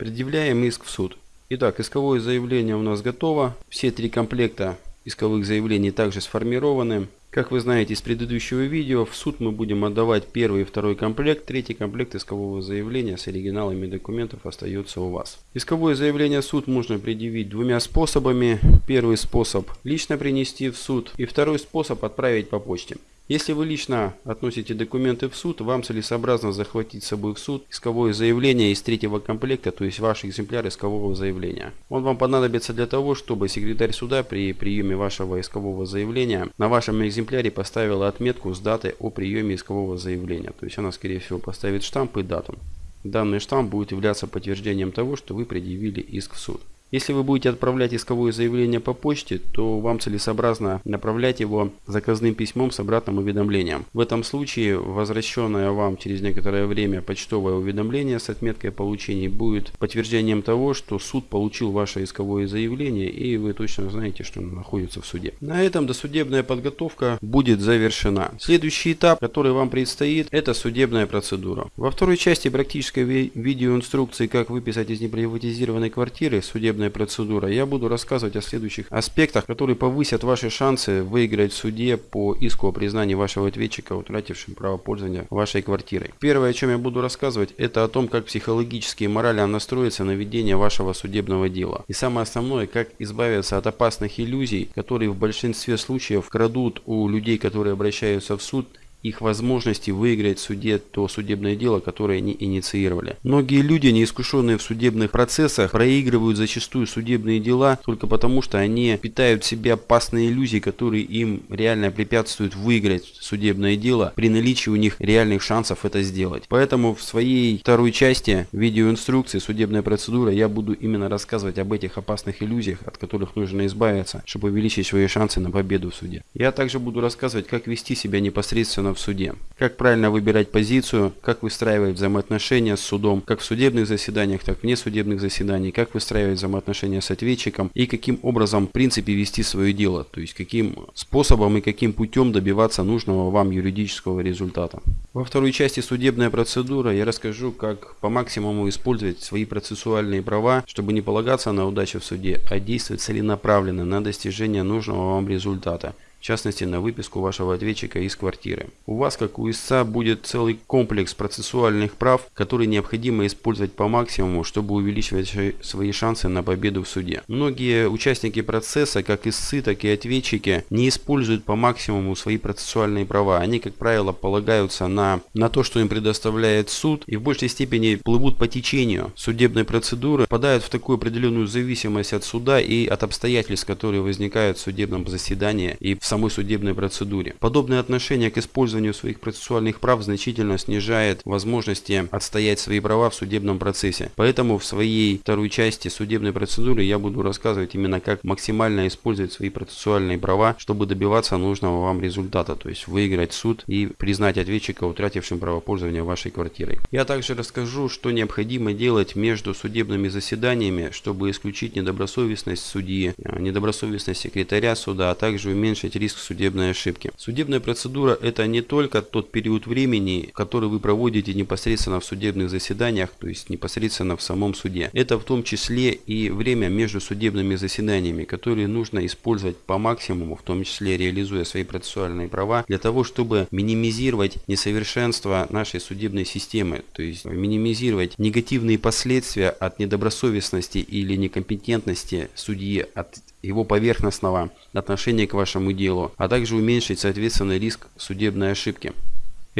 Предъявляем иск в суд. Итак, исковое заявление у нас готово. Все три комплекта исковых заявлений также сформированы. Как вы знаете из предыдущего видео, в суд мы будем отдавать первый и второй комплект. Третий комплект искового заявления с оригиналами документов остается у вас. Исковое заявление в суд можно предъявить двумя способами. Первый способ лично принести в суд и второй способ отправить по почте. Если вы лично относите документы в суд, вам целесообразно захватить с собой в суд исковое заявление из третьего комплекта, то есть ваш экземпляр искового заявления. Он вам понадобится для того, чтобы секретарь суда при приеме вашего искового заявления на вашем экземпляре поставила отметку с датой о приеме искового заявления. То есть она скорее всего поставит штамп и дату. Данный штамп будет являться подтверждением того, что вы предъявили иск в суд. Если вы будете отправлять исковое заявление по почте, то вам целесообразно направлять его заказным письмом с обратным уведомлением. В этом случае возвращенное вам через некоторое время почтовое уведомление с отметкой получения будет подтверждением того, что суд получил ваше исковое заявление и вы точно знаете, что оно находится в суде. На этом досудебная подготовка будет завершена. Следующий этап, который вам предстоит, это судебная процедура. Во второй части практической видеоинструкции, как выписать из неприватизированной квартиры судебная судебная процедура, я буду рассказывать о следующих аспектах, которые повысят ваши шансы выиграть в суде по иску о признании вашего ответчика, утратившим право пользования вашей квартирой. Первое, о чем я буду рассказывать, это о том, как психологически и морально настроиться на ведение вашего судебного дела. И самое основное, как избавиться от опасных иллюзий, которые в большинстве случаев крадут у людей, которые обращаются в суд, их возможности выиграть в суде то судебное дело, которое они инициировали. Многие люди, неискушенные в судебных процессах, проигрывают зачастую судебные дела только потому, что они питают в себе опасные иллюзии, которые им реально препятствуют выиграть судебное дело при наличии у них реальных шансов это сделать. Поэтому в своей второй части видеоинструкции «Судебная процедура» я буду именно рассказывать об этих опасных иллюзиях, от которых нужно избавиться, чтобы увеличить свои шансы на победу в суде. Я также буду рассказывать, как вести себя непосредственно в суде. Как правильно выбирать позицию, как выстраивать взаимоотношения с судом, как в судебных заседаниях, так и вне судебных заседаний, как выстраивать взаимоотношения с ответчиком и каким образом в принципе вести свое дело, то есть каким способом и каким путем добиваться нужного вам юридического результата. Во второй части судебная процедура я расскажу, как по максимуму использовать свои процессуальные права, чтобы не полагаться на удачу в суде, а действовать целенаправленно на достижение нужного вам результата в частности на выписку вашего ответчика из квартиры. У вас, как у истца, будет целый комплекс процессуальных прав, которые необходимо использовать по максимуму, чтобы увеличивать свои шансы на победу в суде. Многие участники процесса, как истцы, так и ответчики, не используют по максимуму свои процессуальные права. Они, как правило, полагаются на, на то, что им предоставляет суд, и в большей степени плывут по течению судебной процедуры, попадают в такую определенную зависимость от суда и от обстоятельств, которые возникают в судебном заседании и в самой судебной процедуре. Подобное отношение к использованию своих процессуальных прав значительно снижает возможности отстоять свои права в судебном процессе. Поэтому в своей второй части судебной процедуры я буду рассказывать именно как максимально использовать свои процессуальные права, чтобы добиваться нужного вам результата, то есть выиграть суд и признать ответчика утратившим право пользования вашей квартирой. Я также расскажу, что необходимо делать между судебными заседаниями, чтобы исключить недобросовестность судьи, недобросовестность секретаря суда, а также уменьшить риск судебной ошибки. Судебная процедура это не только тот период времени, который вы проводите непосредственно в судебных заседаниях, то есть непосредственно в самом суде. Это в том числе и время между судебными заседаниями, которые нужно использовать по максимуму, в том числе реализуя свои процессуальные права, для того, чтобы минимизировать несовершенство нашей судебной системы, то есть минимизировать негативные последствия от недобросовестности или некомпетентности судьи, от его поверхностного отношения к вашему делу, а также уменьшить соответственно риск судебной ошибки.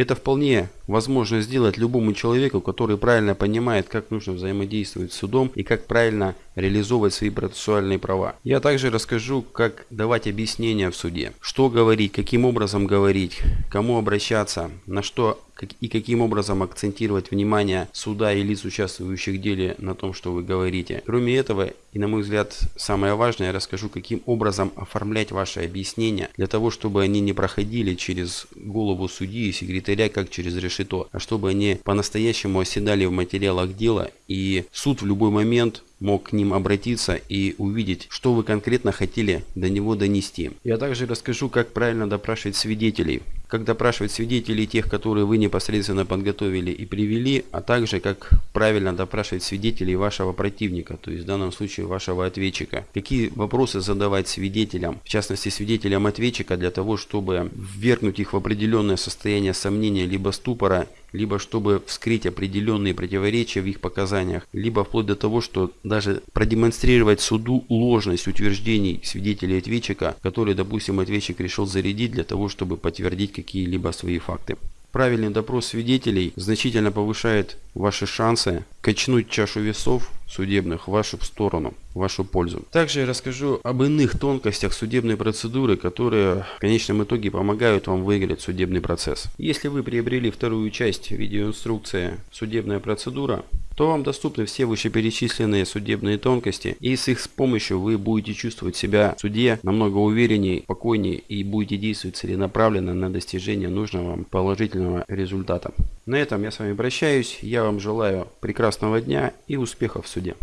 Это вполне возможно сделать любому человеку, который правильно понимает, как нужно взаимодействовать с судом и как правильно реализовывать свои процессуальные права. Я также расскажу, как давать объяснения в суде, что говорить, каким образом говорить, кому обращаться, на что и каким образом акцентировать внимание суда и лиц, участвующих в деле на том, что вы говорите. Кроме этого, и на мой взгляд, самое важное, я расскажу, каким образом оформлять ваши объяснения, для того, чтобы они не проходили через голову судьи и секретаря, как через решето, а чтобы они по-настоящему оседали в материалах дела, и суд в любой момент мог к ним обратиться и увидеть, что вы конкретно хотели до него донести. Я также расскажу, как правильно допрашивать свидетелей как допрашивать свидетелей тех, которые вы непосредственно подготовили и привели, а также как правильно допрашивать свидетелей вашего противника, то есть в данном случае вашего ответчика. Какие вопросы задавать свидетелям, в частности свидетелям ответчика для того, чтобы ввергнуть их в определенное состояние сомнения либо ступора, либо чтобы вскрыть определенные противоречия в их показаниях, либо вплоть до того, что даже продемонстрировать суду ложность утверждений свидетелей ответчика, которые, допустим, ответчик решил зарядить для того, чтобы подтвердить какие-либо свои факты. Правильный допрос свидетелей значительно повышает ваши шансы качнуть чашу весов судебных в вашу сторону, в вашу пользу. Также я расскажу об иных тонкостях судебной процедуры, которые в конечном итоге помогают вам выиграть судебный процесс. Если вы приобрели вторую часть видеоинструкции «Судебная процедура», то вам доступны все вышеперечисленные судебные тонкости, и с их помощью вы будете чувствовать себя в суде намного увереннее, спокойнее и будете действовать целенаправленно на достижение нужного вам положительного результата. На этом я с вами прощаюсь, я вам желаю прекрасного дня и успехов в суде.